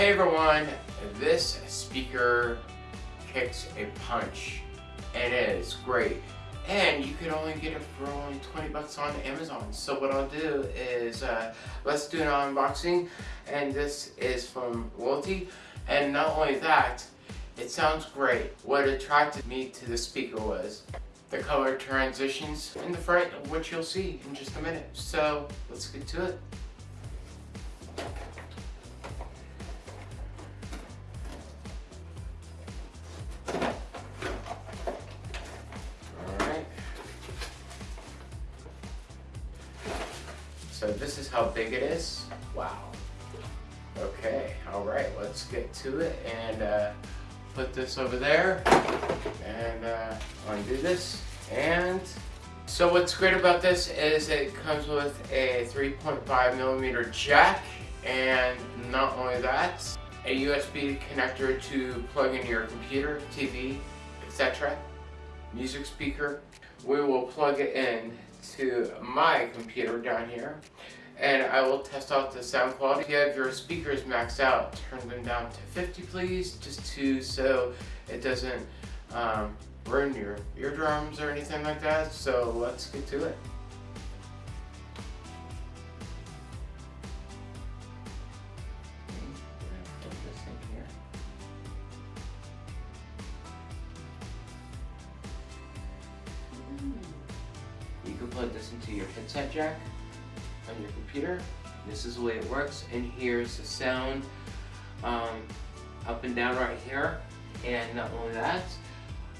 Hey everyone, this speaker kicks a punch. It is great. And you can only get it for only 20 bucks on Amazon. So what I'll do is, uh, let's do an unboxing. And this is from Loyalty. And not only that, it sounds great. What attracted me to the speaker was the color transitions in the front, which you'll see in just a minute. So let's get to it. This is how big it is. Wow. Okay, alright, let's get to it and uh, put this over there and uh, undo this and so what's great about this is it comes with a 3.5 millimeter jack and not only that a USB connector to plug into your computer, TV, etc. Music speaker. We will plug it in to my computer down here and I will test out the sound quality. If you have your speakers maxed out, turn them down to 50 please, just to so it doesn't um, burn your eardrums or anything like that. So let's get to it. Plug this into your headset jack on your computer. This is the way it works. And here's the sound um, up and down right here. And not only that,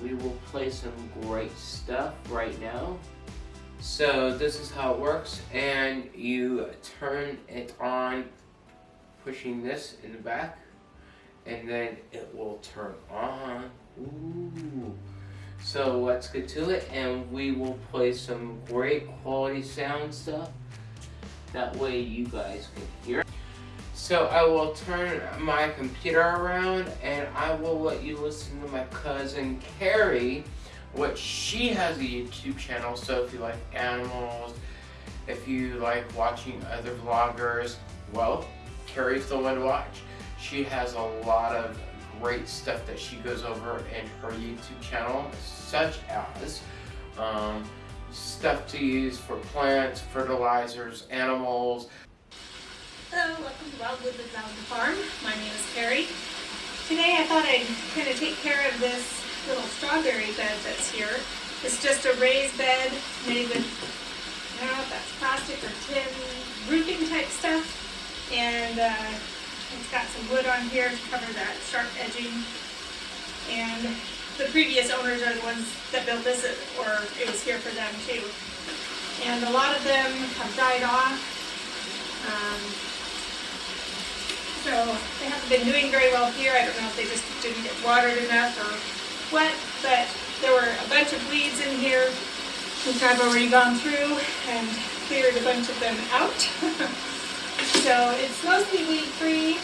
we will play some great stuff right now. So this is how it works. And you turn it on, pushing this in the back. And then it will turn on. Ooh. So let's get to it and we will play some great quality sound stuff. That way you guys can hear. So I will turn my computer around and I will let you listen to my cousin Carrie, which she has a YouTube channel. So if you like animals, if you like watching other vloggers, well, Carrie's the one to watch. She has a lot of great stuff that she goes over in her YouTube channel, such as um, stuff to use for plants, fertilizers, animals. Hello, welcome to Wildwood with Mountain Farm. My name is Carrie. Today I thought I'd kind of take care of this little strawberry bed that's here. It's just a raised bed made with, I don't know if that's plastic or tin roofing type stuff. And uh, it's got some wood on here to cover that sharp edging. And the previous owners are the ones that built this, or it was here for them too. And a lot of them have died off. Um, so they haven't been doing very well here. I don't know if they just didn't get watered enough or what, but there were a bunch of weeds in here, which I've already gone through and cleared a bunch of them out. so it's mostly weed free.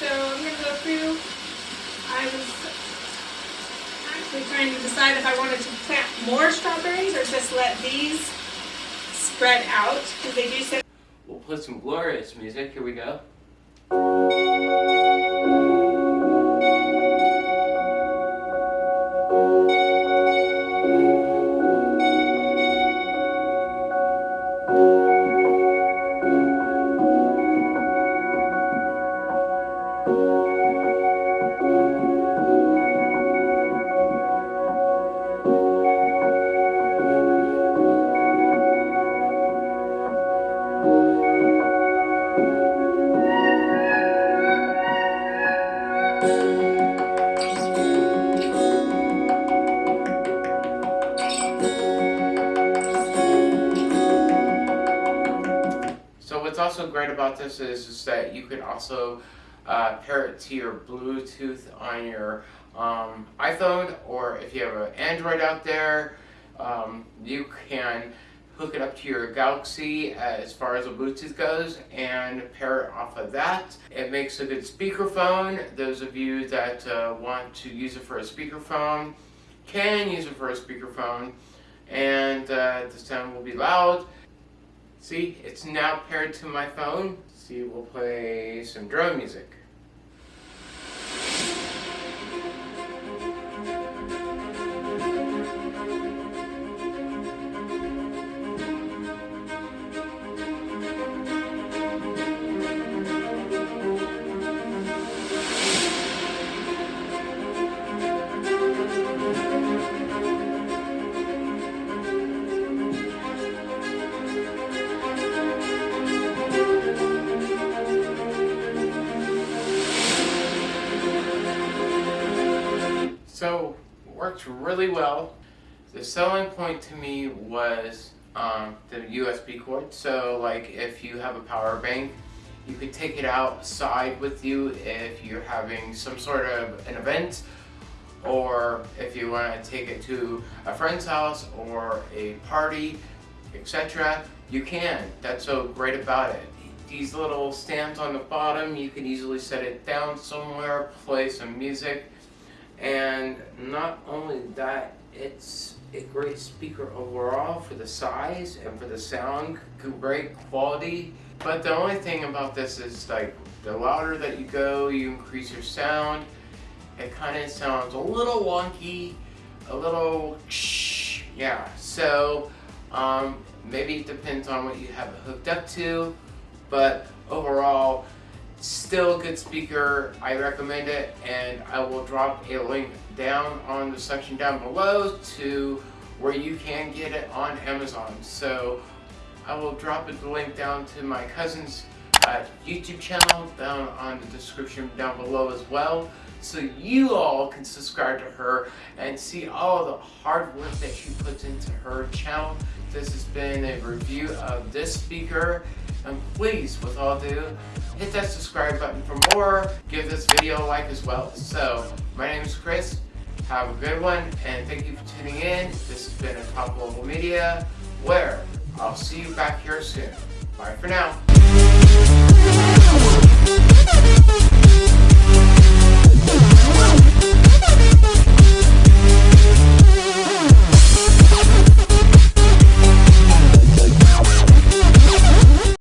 So I'm going to go through. I was actually trying to decide if I wanted to plant more strawberries or just let these spread out because they do We'll put some glorious music. Here we go. Also great about this is, is that you can also uh, pair it to your Bluetooth on your um, iPhone or if you have an Android out there, um, you can hook it up to your Galaxy as far as the Bluetooth goes and pair it off of that. It makes a good speakerphone. Those of you that uh, want to use it for a speakerphone can use it for a speakerphone and uh, the sound will be loud. See, it's now paired to my phone. See, we'll play some drone music. Worked really well. The selling point to me was um, the USB cord. So like if you have a power bank, you could take it outside with you if you're having some sort of an event or if you want to take it to a friend's house or a party, etc. You can. That's so great about it. These little stands on the bottom, you can easily set it down somewhere, play some music, and not only that, it's a great speaker overall for the size and for the sound, great quality. But the only thing about this is like the louder that you go, you increase your sound. It kind of sounds a little wonky, a little yeah. So um, maybe it depends on what you have it hooked up to, but overall, still a good speaker. I recommend it, and I will drop a link down on the section down below to where you can get it on Amazon. So I will drop the link down to my cousin's uh, YouTube channel down on the description down below as well so you all can subscribe to her and see all the hard work that she puts into her channel. This has been a review of this speaker and please with all due hit that subscribe button for more. Give this video a like as well. So my name is Chris. Have a good one and thank you for tuning in. This has been a top global media where I'll see you back here soon. Bye for now